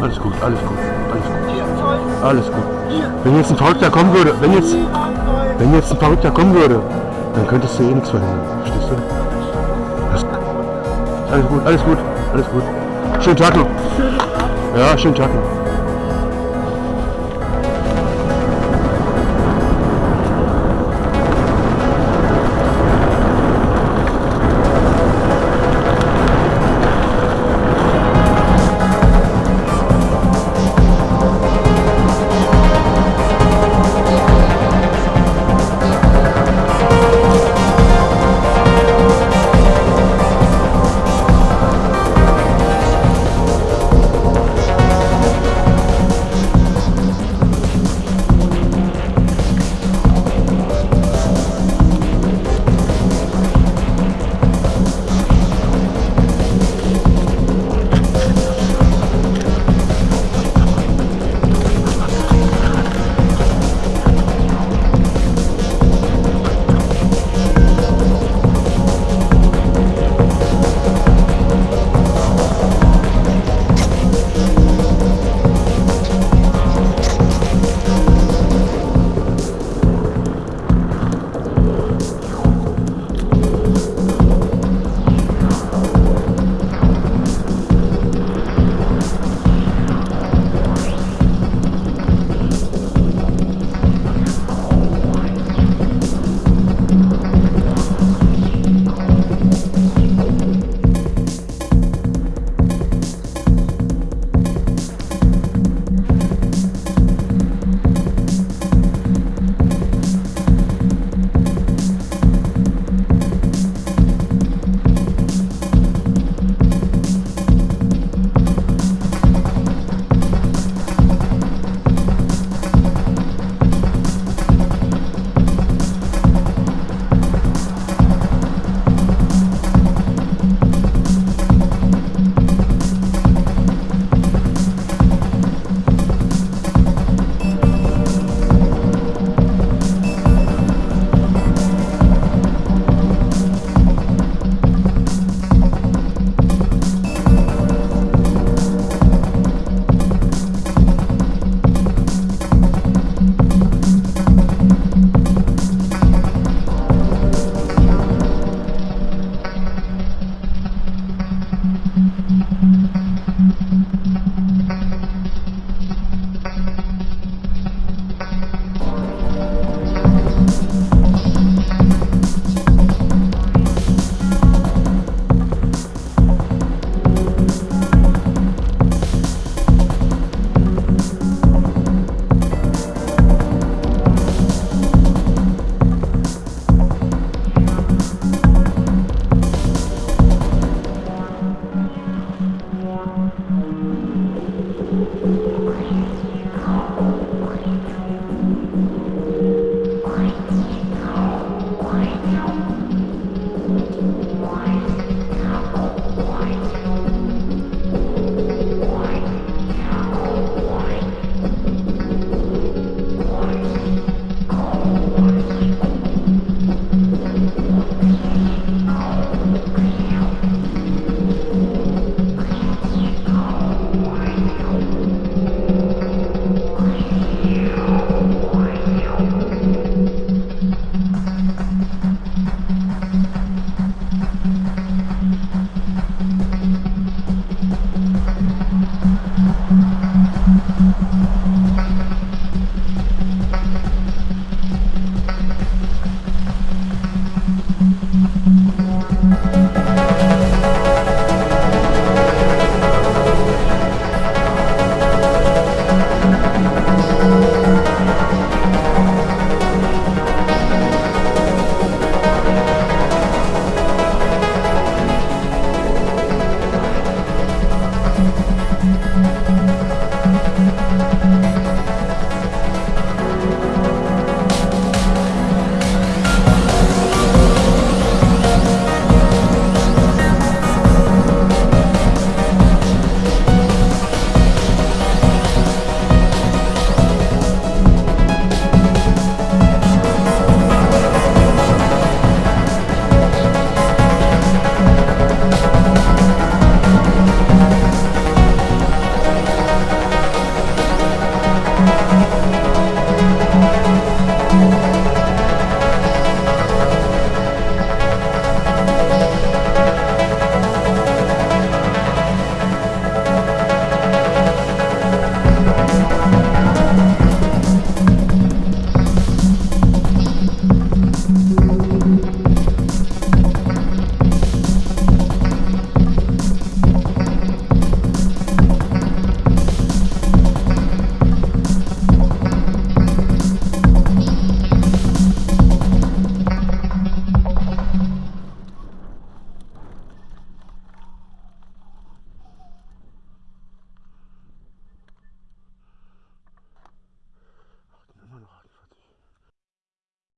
Alles gut, alles gut, alles gut. Alles gut. Wenn jetzt ein Verrückter kommen würde, wenn jetzt, wenn jetzt ein Verrückter kommen würde, dann könntest du eh nichts verhindern. Verstehst du? Alles gut, alles gut, alles gut. Schönen Tag noch. Ja, schönen Tag noch.